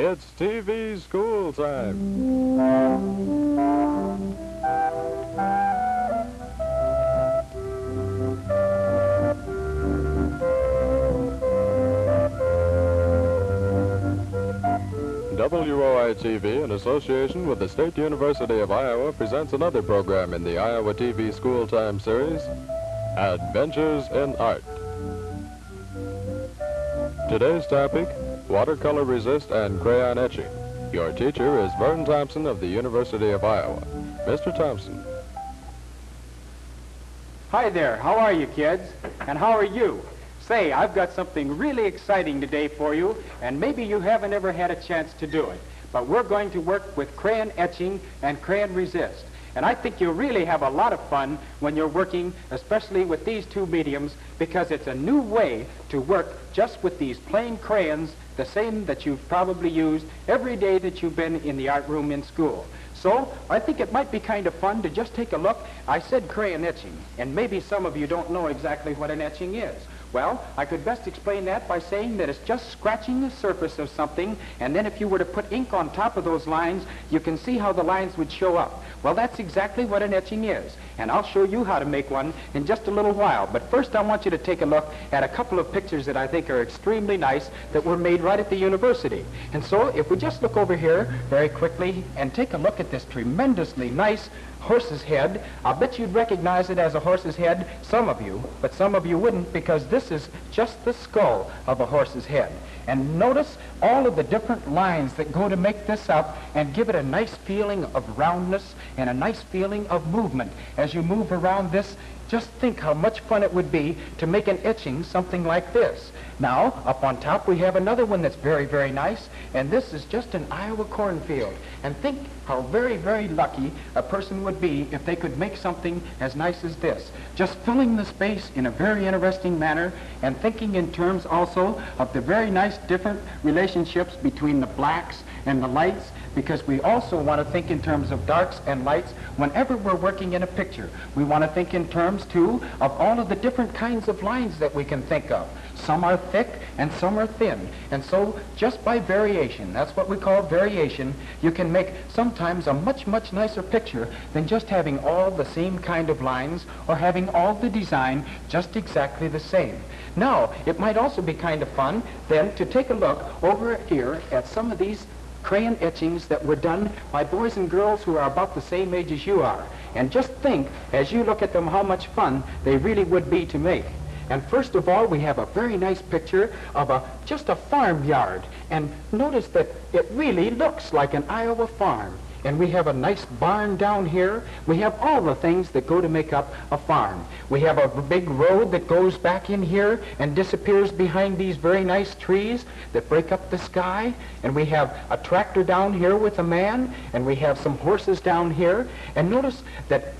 It's TV school time. WOI-TV, in association with the State University of Iowa, presents another program in the Iowa TV School Time series, Adventures in Art. Today's topic, watercolor resist and crayon etching. Your teacher is Vern Thompson of the University of Iowa. Mr. Thompson. Hi there, how are you kids? And how are you? Say, I've got something really exciting today for you, and maybe you haven't ever had a chance to do it. But we're going to work with crayon etching and crayon resist. And I think you'll really have a lot of fun when you're working, especially with these two mediums, because it's a new way to work just with these plain crayons, the same that you've probably used every day that you've been in the art room in school. So I think it might be kind of fun to just take a look. I said crayon etching, and maybe some of you don't know exactly what an etching is. Well, I could best explain that by saying that it's just scratching the surface of something, and then if you were to put ink on top of those lines, you can see how the lines would show up. Well, that's exactly what an etching is, and I'll show you how to make one in just a little while. But first, I want you to take a look at a couple of pictures that I think are extremely nice that were made right at the university. And so, if we just look over here very quickly and take a look at this tremendously nice horse's head. I'll bet you'd recognize it as a horse's head, some of you, but some of you wouldn't because this is just the skull of a horse's head. And notice all of the different lines that go to make this up and give it a nice feeling of roundness and a nice feeling of movement. As you move around this, just think how much fun it would be to make an etching something like this. Now, up on top, we have another one that's very, very nice, and this is just an Iowa cornfield. And think how very, very lucky a person would be if they could make something as nice as this. Just filling the space in a very interesting manner and thinking in terms also of the very nice different relationships between the blacks and the lights because we also want to think in terms of darks and lights whenever we're working in a picture. We want to think in terms, too, of all of the different kinds of lines that we can think of. Some are thick and some are thin. And so just by variation, that's what we call variation, you can make sometimes a much, much nicer picture than just having all the same kind of lines or having all the design just exactly the same. Now, it might also be kind of fun then to take a look over here at some of these crayon etchings that were done by boys and girls who are about the same age as you are. And just think, as you look at them, how much fun they really would be to make. And first of all, we have a very nice picture of a just a farmyard. And notice that it really looks like an Iowa farm and we have a nice barn down here. We have all the things that go to make up a farm. We have a big road that goes back in here and disappears behind these very nice trees that break up the sky. And we have a tractor down here with a man, and we have some horses down here. And notice that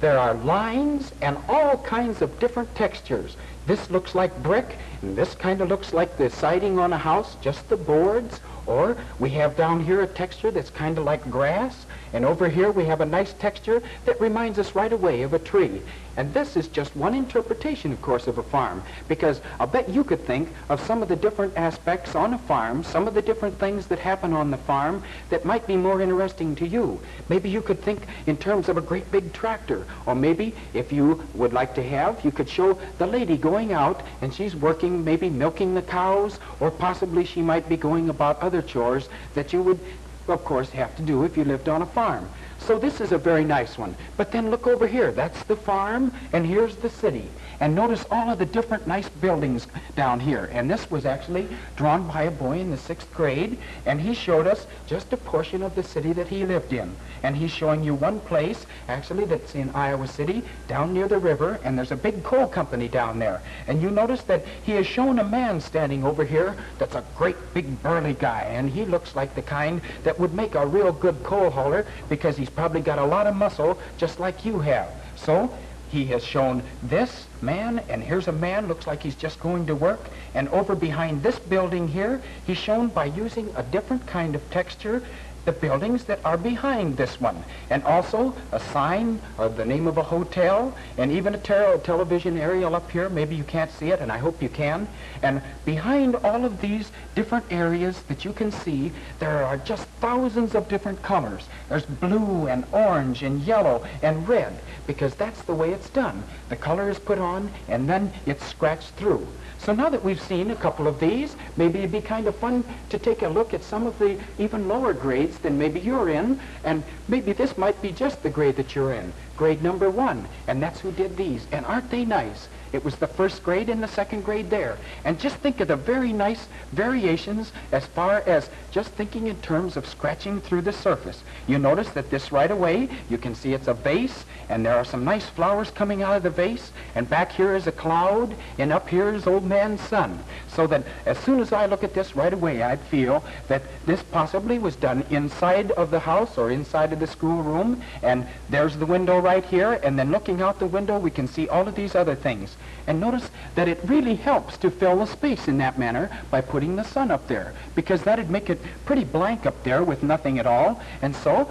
there are lines and all kinds of different textures. This looks like brick, and this kind of looks like the siding on a house, just the boards. Or we have down here a texture that's kind of like grass, and over here we have a nice texture that reminds us right away of a tree. And this is just one interpretation, of course, of a farm, because I'll bet you could think of some of the different aspects on a farm, some of the different things that happen on the farm that might be more interesting to you. Maybe you could think in terms of a great big tractor, or maybe if you would like to have, you could show the lady going out and she's working, maybe milking the cows, or possibly she might be going about other chores that you would, of course, have to do if you lived on a farm. So this is a very nice one. But then look over here. That's the farm, and here's the city. And notice all of the different nice buildings down here. And this was actually drawn by a boy in the sixth grade, and he showed us just a portion of the city that he lived in. And he's showing you one place, actually, that's in Iowa City, down near the river, and there's a big coal company down there. And you notice that he has shown a man standing over here that's a great big burly guy, and he looks like the kind that would make a real good coal hauler because he's probably got a lot of muscle just like you have. So he has shown this man, and here's a man, looks like he's just going to work. And over behind this building here, he's shown by using a different kind of texture the buildings that are behind this one, and also a sign of the name of a hotel, and even a ter- television aerial up here. Maybe you can't see it, and I hope you can. And behind all of these different areas that you can see, there are just thousands of different colors. There's blue and orange and yellow and red, because that's the way it's done. The color is put on, and then it's scratched through. So now that we've seen a couple of these, maybe it'd be kind of fun to take a look at some of the even lower grades than maybe you're in, and maybe this might be just the grade that you're in, grade number one, and that's who did these. And aren't they nice? It was the first grade and the second grade there. And just think of the very nice variations as far as just thinking in terms of scratching through the surface. You notice that this right away, you can see it's a vase, and there are some nice flowers coming out of the vase, and back here is a cloud, and up here is old man's sun. So that as soon as I look at this right away, I'd feel that this possibly was done inside of the house or inside of the schoolroom, and there's the window right here, and then looking out the window, we can see all of these other things. And notice that it really helps to fill the space in that manner by putting the sun up there, because that'd make it pretty blank up there with nothing at all. And so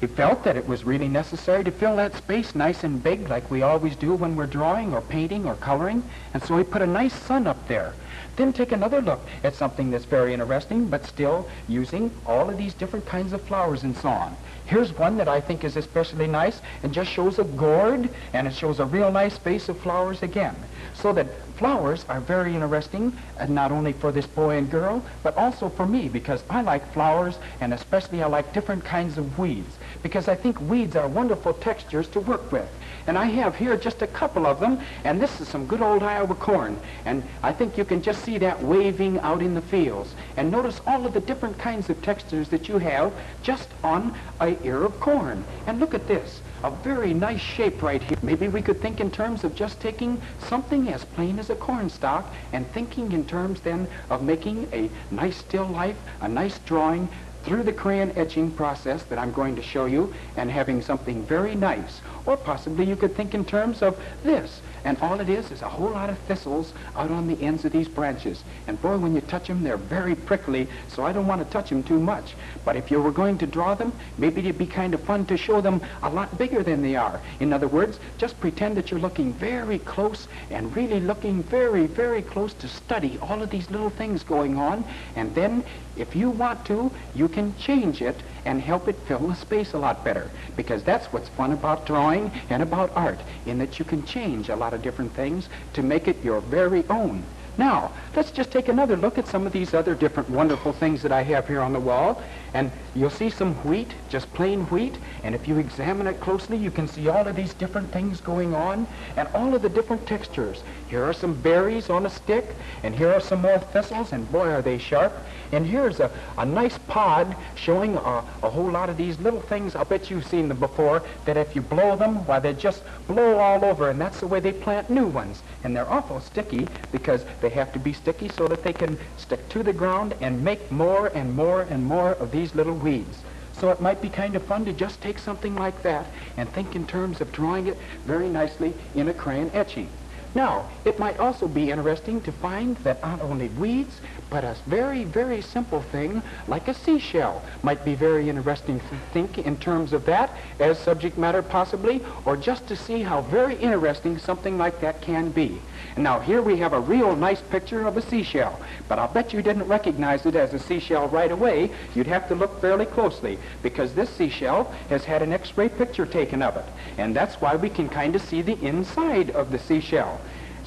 he felt that it was really necessary to fill that space nice and big like we always do when we're drawing or painting or coloring. And so he put a nice sun up there. Then take another look at something that's very interesting, but still using all of these different kinds of flowers and so on. Here's one that I think is especially nice and just shows a gourd and it shows a real nice vase of flowers again. So that flowers are very interesting, and not only for this boy and girl, but also for me because I like flowers and especially I like different kinds of weeds because I think weeds are wonderful textures to work with. And I have here just a couple of them, and this is some good old Iowa corn. And I think you can just see that waving out in the fields. And notice all of the different kinds of textures that you have just on a ear of corn. And look at this a very nice shape right here. Maybe we could think in terms of just taking something as plain as a corn stalk and thinking in terms then of making a nice still life, a nice drawing through the crayon etching process that I'm going to show you and having something very nice. Or possibly you could think in terms of this. And all it is is a whole lot of thistles out on the ends of these branches. And boy, when you touch them, they're very prickly, so I don't want to touch them too much. But if you were going to draw them, maybe it'd be kind of fun to show them a lot bigger than they are. In other words, just pretend that you're looking very close and really looking very, very close to study all of these little things going on. And then, if you want to, you can change it and help it fill the space a lot better. Because that's what's fun about drawing and about art, in that you can change a lot of different things to make it your very own. Now, let's just take another look at some of these other different wonderful things that I have here on the wall. And you'll see some wheat, just plain wheat. And if you examine it closely, you can see all of these different things going on and all of the different textures. Here are some berries on a stick, and here are some more thistles, and boy, are they sharp. And here's a, a nice pod showing a, a whole lot of these little things. I'll bet you've seen them before, that if you blow them, why, they just blow all over, and that's the way they plant new ones. And they're awful sticky because they have to be sticky so that they can stick to the ground and make more and more and more of these little weeds. So it might be kind of fun to just take something like that and think in terms of drawing it very nicely in a crayon etching. Now, it might also be interesting to find that not only weeds, but a very, very simple thing like a seashell might be very interesting to think in terms of that as subject matter possibly, or just to see how very interesting something like that can be. Now here we have a real nice picture of a seashell, but I'll bet you didn't recognize it as a seashell right away. You'd have to look fairly closely because this seashell has had an x-ray picture taken of it. And that's why we can kind of see the inside of the seashell.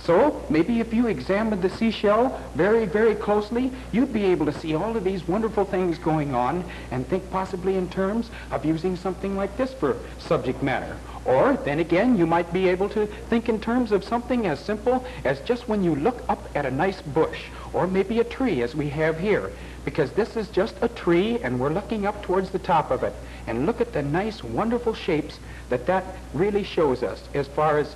So maybe if you examined the seashell very, very closely, you'd be able to see all of these wonderful things going on and think possibly in terms of using something like this for subject matter. Or then again, you might be able to think in terms of something as simple as just when you look up at a nice bush or maybe a tree as we have here because this is just a tree and we're looking up towards the top of it and look at the nice wonderful shapes that that really shows us as far as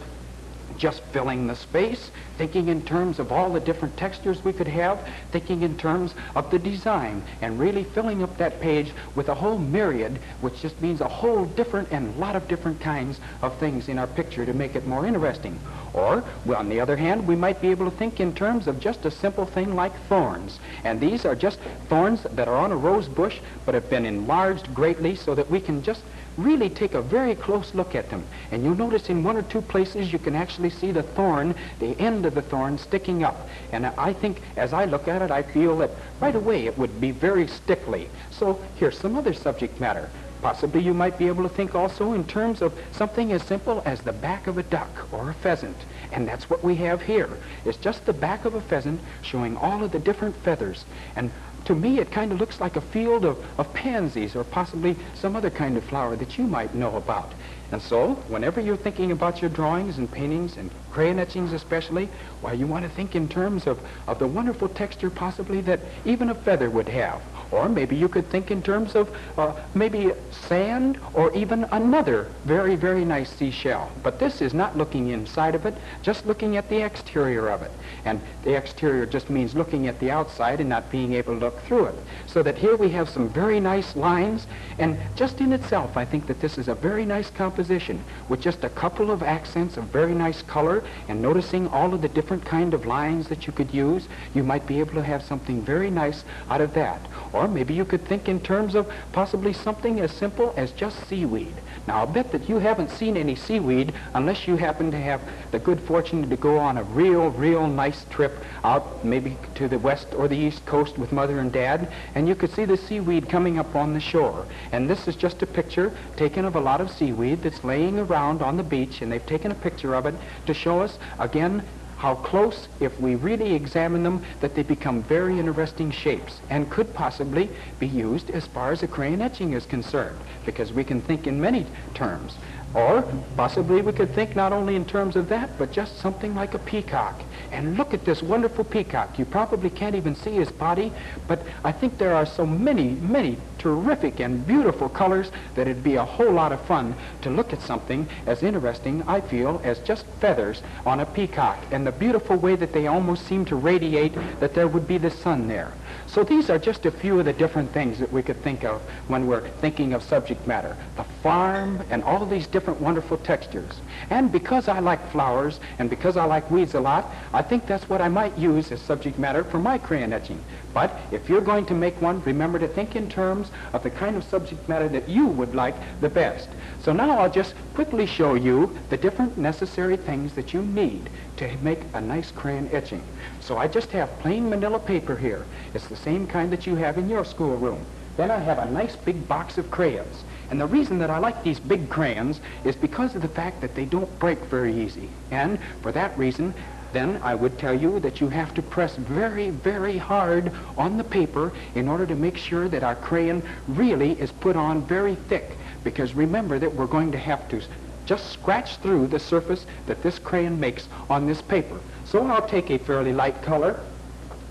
just filling the space, thinking in terms of all the different textures we could have, thinking in terms of the design, and really filling up that page with a whole myriad, which just means a whole different and lot of different kinds of things in our picture to make it more interesting. Or, well, on the other hand, we might be able to think in terms of just a simple thing like thorns. And these are just thorns that are on a rose bush, but have been enlarged greatly so that we can just really take a very close look at them. And you'll notice in one or two places you can actually see the thorn, the end of the thorn sticking up. And I think as I look at it, I feel that right away it would be very stickly. So here's some other subject matter. Possibly you might be able to think also in terms of something as simple as the back of a duck or a pheasant. And that's what we have here. It's just the back of a pheasant showing all of the different feathers. And to me, it kind of looks like a field of, of pansies or possibly some other kind of flower that you might know about. And so, whenever you're thinking about your drawings and paintings and crayon etchings especially, why, you want to think in terms of, of the wonderful texture possibly that even a feather would have. Or maybe you could think in terms of uh, maybe sand or even another very, very nice seashell. But this is not looking inside of it, just looking at the exterior of it. And the exterior just means looking at the outside and not being able to look through it. So that here we have some very nice lines. And just in itself, I think that this is a very nice composition with just a couple of accents of very nice color and noticing all of the different kind of lines that you could use, you might be able to have something very nice out of that. Or maybe you could think in terms of possibly something as simple as just seaweed. Now, I'll bet that you haven't seen any seaweed unless you happen to have the good fortune to go on a real, real nice trip out maybe to the west or the east coast with mother and dad, and you could see the seaweed coming up on the shore. And this is just a picture taken of a lot of seaweed that's laying around on the beach, and they've taken a picture of it to show us, again, how close, if we really examine them, that they become very interesting shapes and could possibly be used as far as a crayon etching is concerned, because we can think in many terms. Or possibly we could think not only in terms of that, but just something like a peacock. And look at this wonderful peacock. You probably can't even see his body, but I think there are so many, many terrific and beautiful colors that it'd be a whole lot of fun to look at something as interesting, I feel, as just feathers on a peacock and the beautiful way that they almost seem to radiate that there would be the sun there. So these are just a few of the different things that we could think of when we're thinking of subject matter. The farm and all these different wonderful textures. And because I like flowers and because I like weeds a lot, I think that's what I might use as subject matter for my crayon etching. But if you're going to make one, remember to think in terms of the kind of subject matter that you would like the best. So now I'll just quickly show you the different necessary things that you need to make a nice crayon etching. So I just have plain manila paper here. It's the same kind that you have in your schoolroom. Then I have a nice big box of crayons. And the reason that I like these big crayons is because of the fact that they don't break very easy. And for that reason, then I would tell you that you have to press very, very hard on the paper in order to make sure that our crayon really is put on very thick. Because remember that we're going to have to just scratch through the surface that this crayon makes on this paper. So I'll take a fairly light color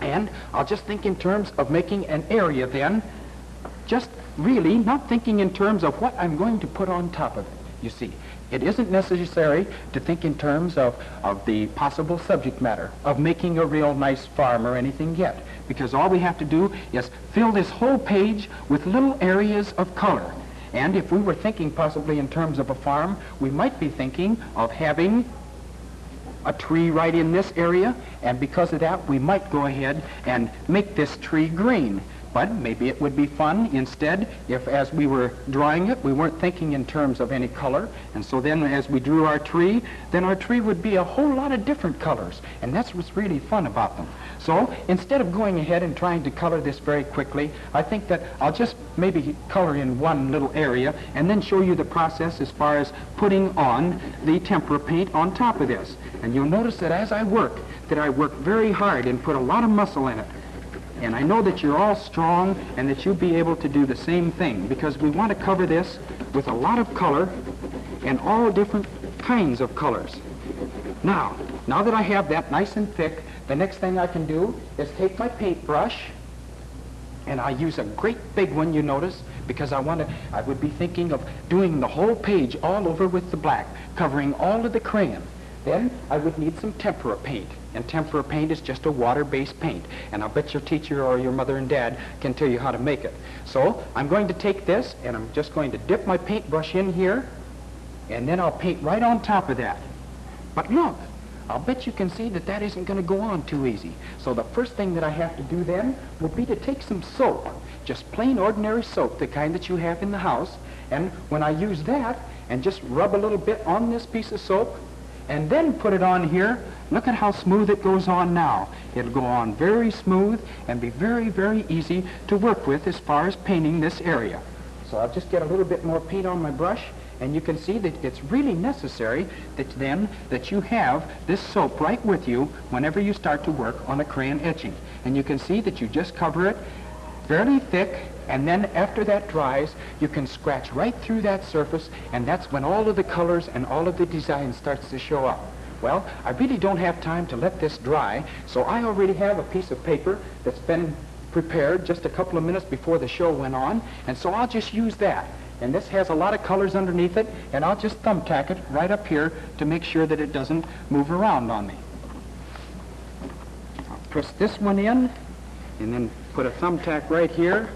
and I'll just think in terms of making an area then, just really not thinking in terms of what I'm going to put on top of it, you see. It isn't necessary to think in terms of, of the possible subject matter, of making a real nice farm or anything yet, because all we have to do is fill this whole page with little areas of color. And if we were thinking possibly in terms of a farm, we might be thinking of having a tree right in this area, and because of that, we might go ahead and make this tree green. But maybe it would be fun instead if as we were drawing it, we weren't thinking in terms of any color. And so then as we drew our tree, then our tree would be a whole lot of different colors. And that's what's really fun about them. So instead of going ahead and trying to color this very quickly, I think that I'll just maybe color in one little area and then show you the process as far as putting on the tempera paint on top of this. And you'll notice that as I work, that I work very hard and put a lot of muscle in it. And I know that you're all strong and that you'll be able to do the same thing because we want to cover this with a lot of color and all different kinds of colors. Now, now that I have that nice and thick, the next thing I can do is take my paintbrush and I use a great big one, you notice, because I want to, I would be thinking of doing the whole page all over with the black, covering all of the crayon. Then I would need some tempera paint. And tempera paint is just a water-based paint. And I'll bet your teacher or your mother and dad can tell you how to make it. So I'm going to take this and I'm just going to dip my paintbrush in here and then I'll paint right on top of that. But look, I'll bet you can see that that isn't going to go on too easy. So the first thing that I have to do then would be to take some soap, just plain ordinary soap, the kind that you have in the house, and when I use that and just rub a little bit on this piece of soap and then put it on here, look at how smooth it goes on now. It'll go on very smooth and be very, very easy to work with as far as painting this area. So I'll just get a little bit more paint on my brush and you can see that it's really necessary that then that you have this soap right with you whenever you start to work on a crayon etching. And you can see that you just cover it fairly thick and then after that dries, you can scratch right through that surface, and that's when all of the colors and all of the design starts to show up. Well, I really don't have time to let this dry, so I already have a piece of paper that's been prepared just a couple of minutes before the show went on, and so I'll just use that. And this has a lot of colors underneath it, and I'll just thumbtack it right up here to make sure that it doesn't move around on me. I'll press this one in, and then put a thumbtack right here,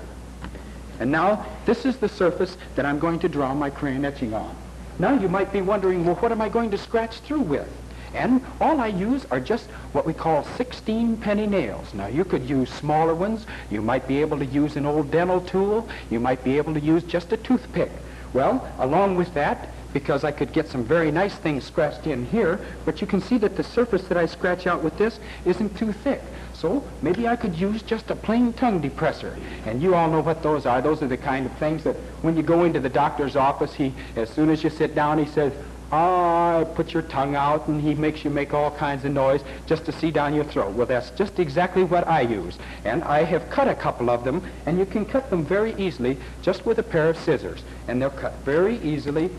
and now, this is the surface that I'm going to draw my crayon etching on. Now you might be wondering, well, what am I going to scratch through with? And all I use are just what we call 16 penny nails. Now you could use smaller ones. You might be able to use an old dental tool. You might be able to use just a toothpick. Well, along with that, because I could get some very nice things scratched in here, but you can see that the surface that I scratch out with this isn't too thick. So maybe I could use just a plain tongue depressor. And you all know what those are. Those are the kind of things that when you go into the doctor's office, he, as soon as you sit down, he says, ah, put your tongue out, and he makes you make all kinds of noise just to see down your throat. Well, that's just exactly what I use. And I have cut a couple of them, and you can cut them very easily just with a pair of scissors. And they'll cut very easily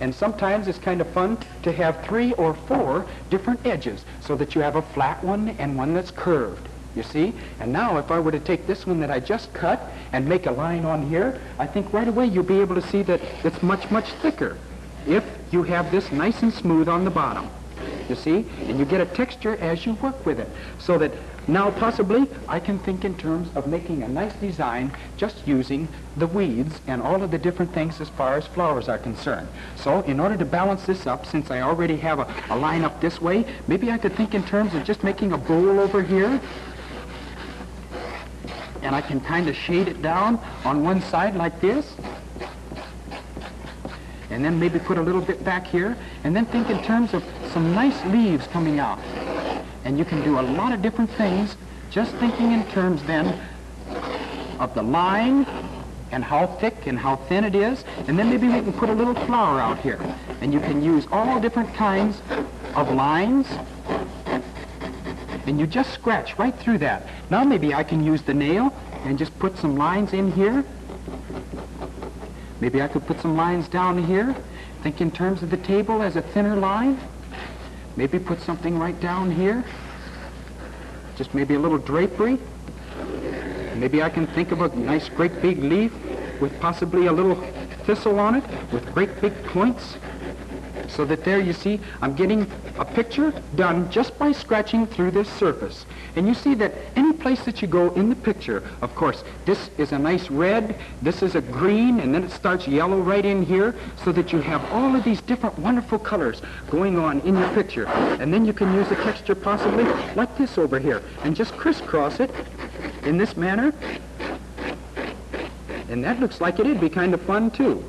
and sometimes it's kind of fun to have three or four different edges so that you have a flat one and one that's curved. You see? And now if I were to take this one that I just cut and make a line on here, I think right away you'll be able to see that it's much, much thicker if you have this nice and smooth on the bottom. You see? And you get a texture as you work with it so that now, possibly, I can think in terms of making a nice design just using the weeds and all of the different things as far as flowers are concerned. So, in order to balance this up, since I already have a, a line up this way, maybe I could think in terms of just making a bowl over here. And I can kind of shade it down on one side like this. And then maybe put a little bit back here. And then think in terms of some nice leaves coming out. And you can do a lot of different things just thinking in terms then of the line and how thick and how thin it is. And then maybe we can put a little flower out here. And you can use all different kinds of lines. And you just scratch right through that. Now maybe I can use the nail and just put some lines in here. Maybe I could put some lines down here. Think in terms of the table as a thinner line. Maybe put something right down here. Just maybe a little drapery. Maybe I can think of a nice great big leaf with possibly a little thistle on it with great big points. So that there you see, I'm getting a picture done just by scratching through this surface. And you see that any place that you go in the picture, of course, this is a nice red, this is a green, and then it starts yellow right in here, so that you have all of these different wonderful colors going on in your picture. And then you can use a texture possibly like this over here, and just crisscross it in this manner. And that looks like it'd be kind of fun too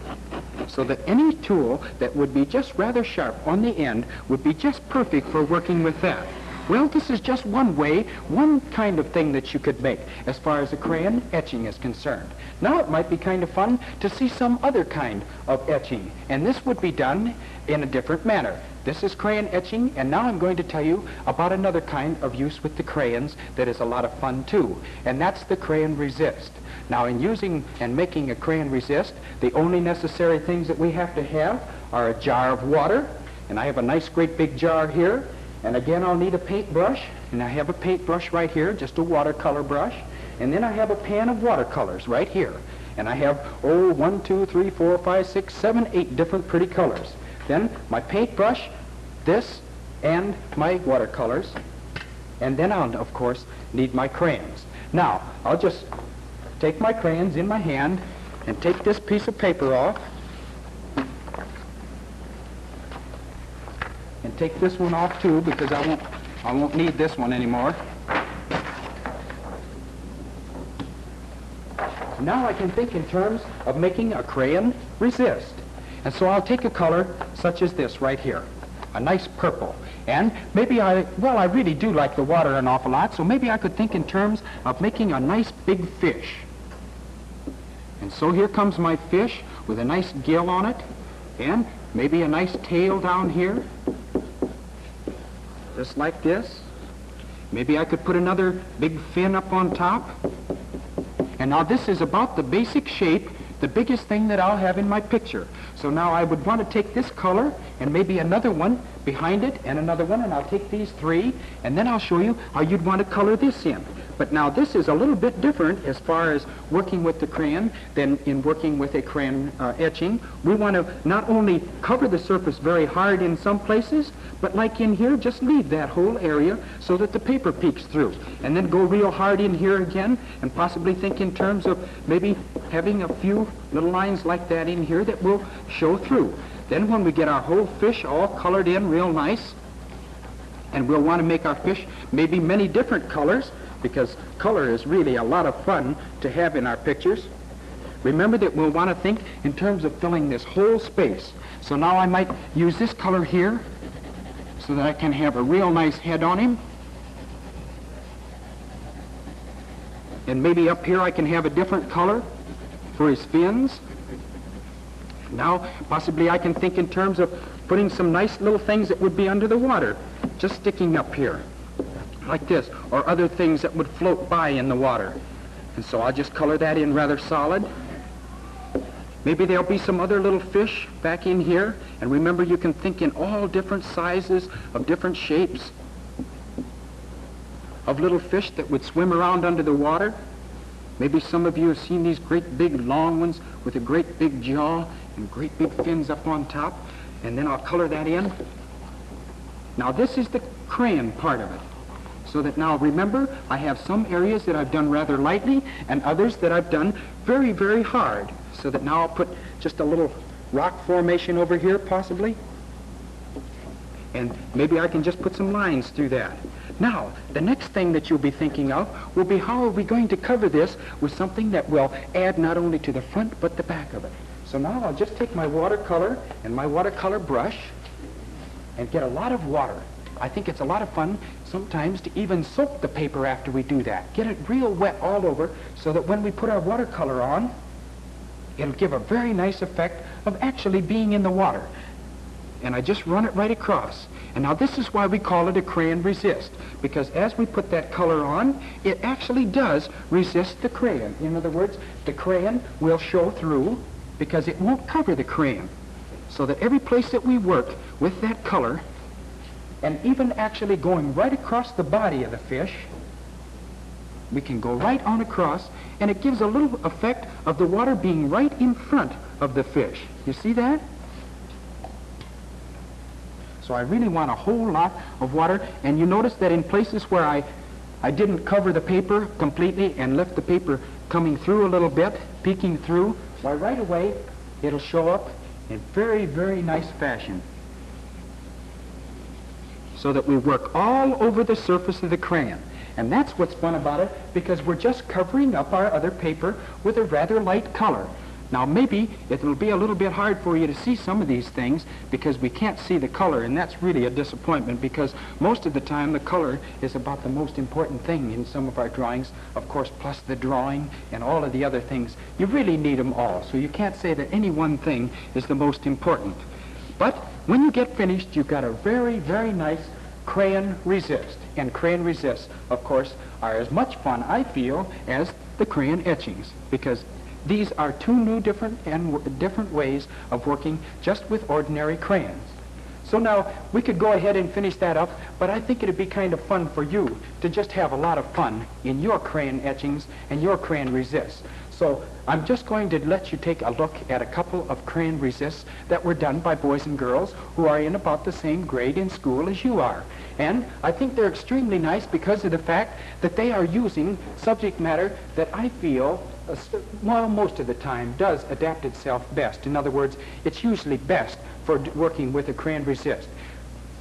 so that any tool that would be just rather sharp on the end would be just perfect for working with that. Well, this is just one way, one kind of thing that you could make as far as a crayon etching is concerned. Now it might be kind of fun to see some other kind of etching, and this would be done in a different manner. This is crayon etching, and now I'm going to tell you about another kind of use with the crayons that is a lot of fun too, and that's the crayon resist. Now in using and making a crayon resist, the only necessary things that we have to have are a jar of water, and I have a nice great big jar here, and again, I'll need a paintbrush, and I have a paintbrush right here, just a watercolor brush. And then I have a pan of watercolors right here. And I have, oh, one, two, three, four, five, six, seven, eight different pretty colors. Then my paintbrush, this and my watercolors. And then I'll, of course, need my crayons. Now, I'll just take my crayons in my hand and take this piece of paper off. And take this one off too because I won't, I won't need this one anymore. Now I can think in terms of making a crayon resist. And so I'll take a color such as this right here, a nice purple. And maybe I, well, I really do like the water an awful lot, so maybe I could think in terms of making a nice big fish. And so here comes my fish with a nice gill on it, and maybe a nice tail down here, just like this. Maybe I could put another big fin up on top. And now this is about the basic shape, the biggest thing that I'll have in my picture. So now I would want to take this color and maybe another one behind it and another one, and I'll take these three, and then I'll show you how you'd want to color this in. But now this is a little bit different as far as working with the crayon than in working with a crayon uh, etching. We want to not only cover the surface very hard in some places, but like in here, just leave that whole area so that the paper peeks through. And then go real hard in here again and possibly think in terms of maybe having a few little lines like that in here that will show through. Then when we get our whole fish all colored in real nice, and we'll want to make our fish maybe many different colors, because color is really a lot of fun to have in our pictures. Remember that we'll want to think in terms of filling this whole space. So now I might use this color here so that I can have a real nice head on him. And maybe up here I can have a different color for his fins. Now, possibly I can think in terms of putting some nice little things that would be under the water, just sticking up here, like this, or other things that would float by in the water. And so I'll just color that in rather solid. Maybe there'll be some other little fish back in here. And remember, you can think in all different sizes of different shapes of little fish that would swim around under the water. Maybe some of you have seen these great big long ones with a great big jaw and great big fins up on top. And then I'll color that in. Now this is the crayon part of it. So that now remember, I have some areas that I've done rather lightly and others that I've done very, very hard. So that now I'll put just a little rock formation over here possibly. And maybe I can just put some lines through that. Now, the next thing that you'll be thinking of will be how are we going to cover this with something that will add not only to the front but the back of it. So now I'll just take my watercolor and my watercolor brush and get a lot of water. I think it's a lot of fun sometimes to even soak the paper after we do that. Get it real wet all over so that when we put our watercolor on, it'll give a very nice effect of actually being in the water. And I just run it right across. And now this is why we call it a crayon resist, because as we put that color on, it actually does resist the crayon. In other words, the crayon will show through because it won't cover the crayon. So that every place that we work with that color, and even actually going right across the body of the fish, we can go right on across, and it gives a little effect of the water being right in front of the fish. You see that? So I really want a whole lot of water, and you notice that in places where I, I didn't cover the paper completely and left the paper coming through a little bit, peeking through, why right away it'll show up in very, very nice fashion. So that we work all over the surface of the crayon. And that's what's fun about it because we're just covering up our other paper with a rather light color. Now maybe it'll be a little bit hard for you to see some of these things because we can't see the color and that's really a disappointment because most of the time the color is about the most important thing in some of our drawings, of course, plus the drawing and all of the other things. You really need them all, so you can't say that any one thing is the most important. But when you get finished, you've got a very, very nice crayon resist. And crayon resists, of course, are as much fun, I feel, as the crayon etchings because these are two new different and different ways of working just with ordinary crayons. So now we could go ahead and finish that up, but I think it'd be kind of fun for you to just have a lot of fun in your crayon etchings and your crayon resists. So I'm just going to let you take a look at a couple of crayon resists that were done by boys and girls who are in about the same grade in school as you are. And I think they're extremely nice because of the fact that they are using subject matter that I feel, well, most of the time does adapt itself best. In other words, it's usually best for working with a crayon resist.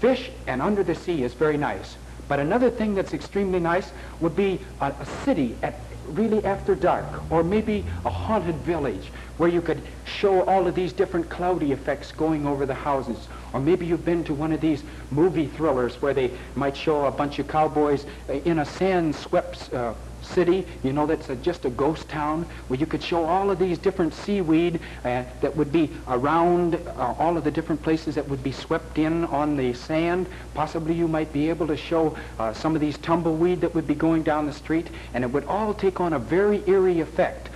Fish and under the sea is very nice. But another thing that's extremely nice would be a, a city at really after dark, or maybe a haunted village where you could show all of these different cloudy effects going over the houses. Or maybe you've been to one of these movie thrillers where they might show a bunch of cowboys in a sand-swept uh, city, you know, that's a, just a ghost town, where you could show all of these different seaweed uh, that would be around uh, all of the different places that would be swept in on the sand. Possibly you might be able to show uh, some of these tumbleweed that would be going down the street, and it would all take on a very eerie effect.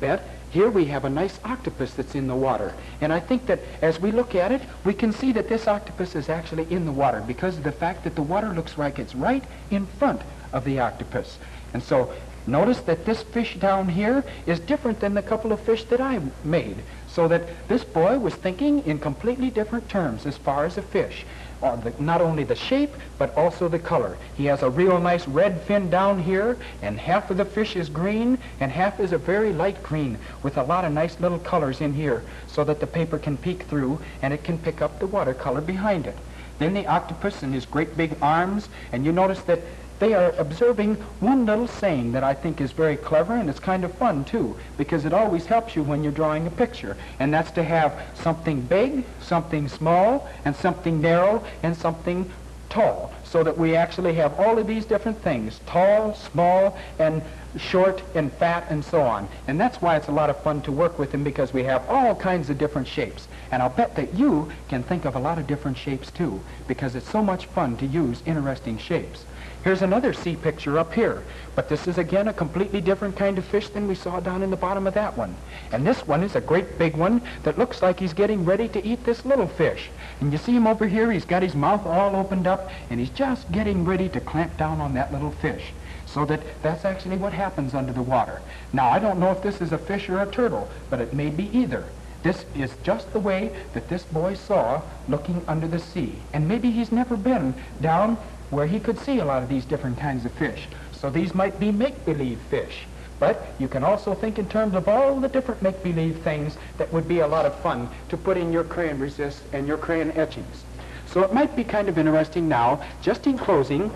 Bet here we have a nice octopus that's in the water. And I think that as we look at it, we can see that this octopus is actually in the water because of the fact that the water looks like it's right in front of the octopus. And so notice that this fish down here is different than the couple of fish that I made. So that this boy was thinking in completely different terms as far as a fish. Uh, the, not only the shape, but also the color. He has a real nice red fin down here, and half of the fish is green, and half is a very light green, with a lot of nice little colors in here, so that the paper can peek through, and it can pick up the watercolor behind it. Then the octopus and his great big arms, and you notice that they are observing one little saying that I think is very clever and it's kind of fun too because it always helps you when you're drawing a picture and that's to have something big, something small, and something narrow, and something tall so that we actually have all of these different things, tall, small, and short and fat and so on. And that's why it's a lot of fun to work with them because we have all kinds of different shapes. And I'll bet that you can think of a lot of different shapes too because it's so much fun to use interesting shapes. Here's another sea picture up here. But this is again a completely different kind of fish than we saw down in the bottom of that one. And this one is a great big one that looks like he's getting ready to eat this little fish. And you see him over here, he's got his mouth all opened up and he's just getting ready to clamp down on that little fish. So that that's actually what happens under the water. Now I don't know if this is a fish or a turtle, but it may be either. This is just the way that this boy saw looking under the sea. And maybe he's never been down where he could see a lot of these different kinds of fish. So these might be make-believe fish. But you can also think in terms of all the different make-believe things that would be a lot of fun to put in your crayon resist and your crayon etchings. So it might be kind of interesting now, just in closing,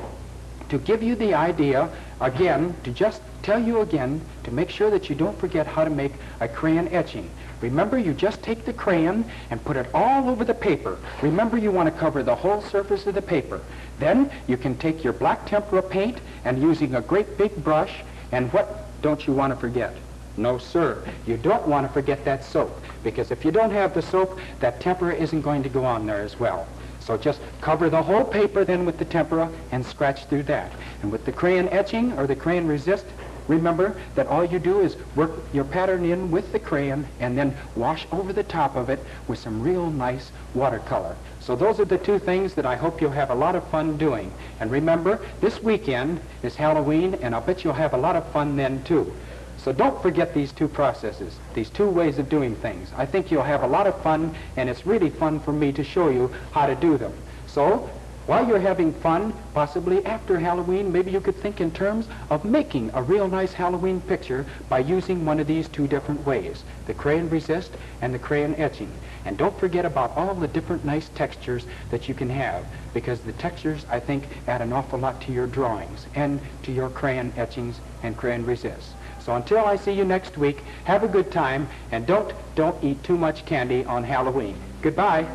to give you the idea, again, to just tell you again, to make sure that you don't forget how to make a crayon etching. Remember, you just take the crayon and put it all over the paper. Remember, you want to cover the whole surface of the paper. Then you can take your black tempera paint and using a great big brush, and what don't you want to forget? No, sir. You don't want to forget that soap, because if you don't have the soap, that tempera isn't going to go on there as well. So just cover the whole paper then with the tempera and scratch through that. And with the crayon etching or the crayon resist, Remember that all you do is work your pattern in with the crayon and then wash over the top of it with some real nice watercolor. So those are the two things that I hope you'll have a lot of fun doing. And remember, this weekend is Halloween, and I'll bet you'll have a lot of fun then too. So don't forget these two processes, these two ways of doing things. I think you'll have a lot of fun, and it's really fun for me to show you how to do them. So while you're having fun, possibly after Halloween, maybe you could think in terms of making a real nice Halloween picture by using one of these two different ways, the crayon resist and the crayon etching. And don't forget about all the different nice textures that you can have, because the textures, I think, add an awful lot to your drawings and to your crayon etchings and crayon resists. So until I see you next week, have a good time, and don't, don't eat too much candy on Halloween. Goodbye.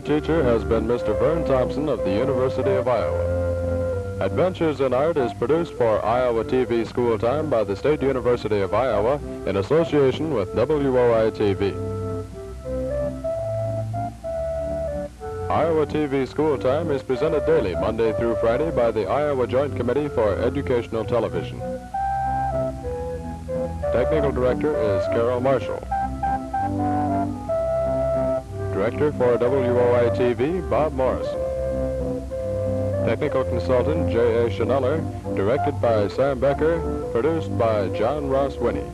Teacher has been Mr. Vern Thompson of the University of Iowa. Adventures in Art is produced for Iowa TV School Time by the State University of Iowa in association with WOI-TV. Iowa TV School Time is presented daily, Monday through Friday, by the Iowa Joint Committee for Educational Television. Technical Director is Carol Marshall. Director for WOI-TV, Bob Morrison. Technical consultant J.A. Schneller. Directed by Sam Becker. Produced by John Ross Winnie.